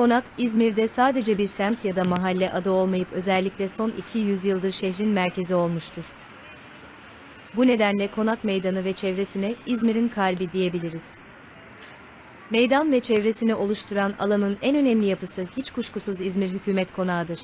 Konak, İzmir'de sadece bir semt ya da mahalle adı olmayıp özellikle son 200 yıldır şehrin merkezi olmuştur. Bu nedenle Konak Meydanı ve çevresine İzmir'in kalbi diyebiliriz. Meydan ve çevresini oluşturan alanın en önemli yapısı hiç kuşkusuz İzmir Hükümet Konağı'dır.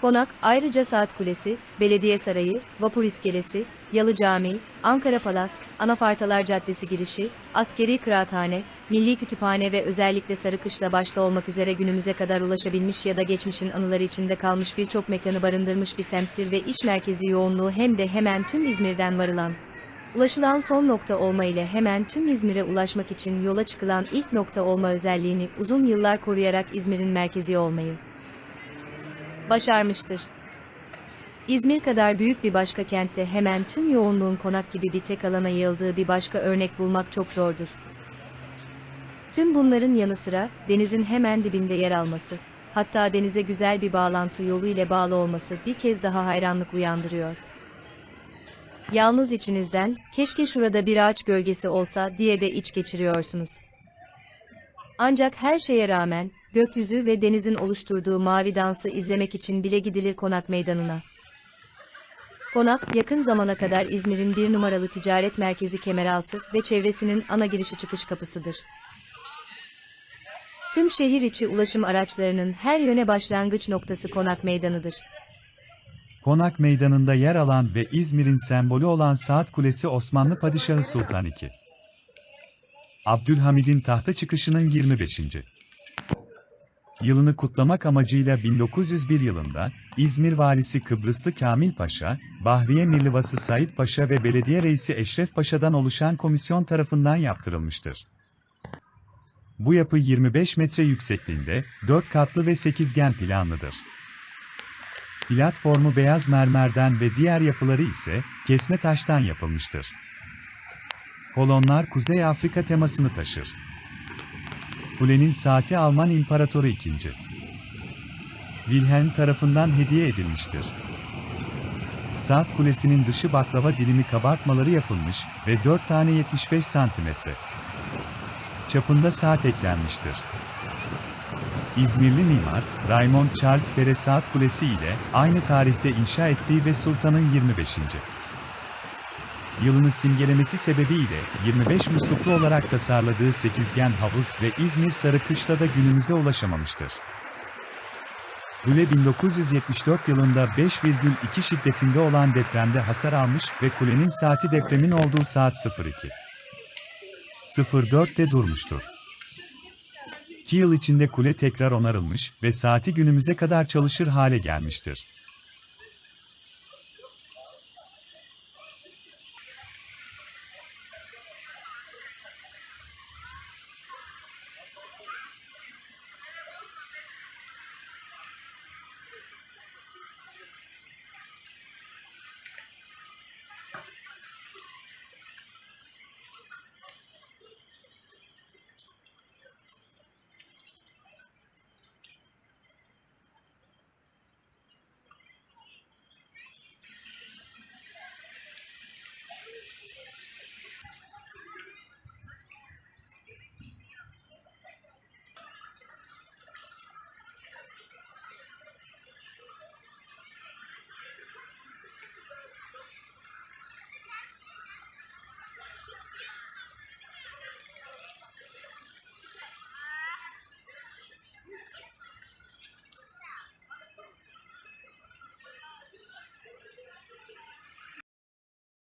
Konak, ayrıca Saat Kulesi, Belediye Sarayı, Vapur İskelesi, Yalı Camii, Ankara Palas, Anafartalar Caddesi girişi, Askeri Kıraathane, Milli Kütüphane ve özellikle Sarıkışla başta olmak üzere günümüze kadar ulaşabilmiş ya da geçmişin anıları içinde kalmış birçok mekanı barındırmış bir semttir ve iş merkezi yoğunluğu hem de hemen tüm İzmir'den varılan, ulaşılan son nokta olma ile hemen tüm İzmir'e ulaşmak için yola çıkılan ilk nokta olma özelliğini uzun yıllar koruyarak İzmir'in merkezi olmayı başarmıştır. İzmir kadar büyük bir başka kentte hemen tüm yoğunluğun konak gibi bir tek alana yayıldığı bir başka örnek bulmak çok zordur. Tüm bunların yanı sıra, denizin hemen dibinde yer alması, hatta denize güzel bir bağlantı yolu ile bağlı olması bir kez daha hayranlık uyandırıyor. Yalnız içinizden, keşke şurada bir ağaç gölgesi olsa diye de iç geçiriyorsunuz. Ancak her şeye rağmen, gökyüzü ve denizin oluşturduğu mavi dansı izlemek için bile gidilir konak meydanına. Konak, yakın zamana kadar İzmir'in bir numaralı ticaret merkezi Kemeraltı ve çevresinin ana girişi çıkış kapısıdır. Tüm şehir içi ulaşım araçlarının her yöne başlangıç noktası Konak Meydanı'dır. Konak Meydanı'nda yer alan ve İzmir'in sembolü olan Saat Kulesi Osmanlı Padişahı Sultan II. Abdülhamid'in tahta çıkışının 25. yılını kutlamak amacıyla 1901 yılında, İzmir Valisi Kıbrıslı Kamil Paşa, Bahriye Mirlivası Said Paşa ve Belediye Reisi Eşref Paşa'dan oluşan komisyon tarafından yaptırılmıştır. Bu yapı 25 metre yüksekliğinde, 4 katlı ve sekizgen planlıdır. Platformu beyaz mermerden ve diğer yapıları ise kesme taştan yapılmıştır. Kolonlar Kuzey Afrika temasını taşır. Kulenin saati Alman İmparatoru II. Wilhelm tarafından hediye edilmiştir. Saat kulesinin dışı baklava dilimi kabartmaları yapılmış ve 4 tane 75 santimetre çapında saat eklenmiştir. İzmirli mimar, Raymond Charles Pere Saat Kulesi ile aynı tarihte inşa ettiği ve Sultan'ın 25. yılını simgelemesi sebebiyle 25 musluklu olarak tasarladığı sekizgen havuz ve İzmir Sarıkışla'da günümüze ulaşamamıştır. Kule 1974 yılında 5,2 şiddetinde olan depremde hasar almış ve kulenin saati depremin olduğu saat 02. 04'te durmuştur. 2 yıl içinde kule tekrar onarılmış ve saati günümüze kadar çalışır hale gelmiştir.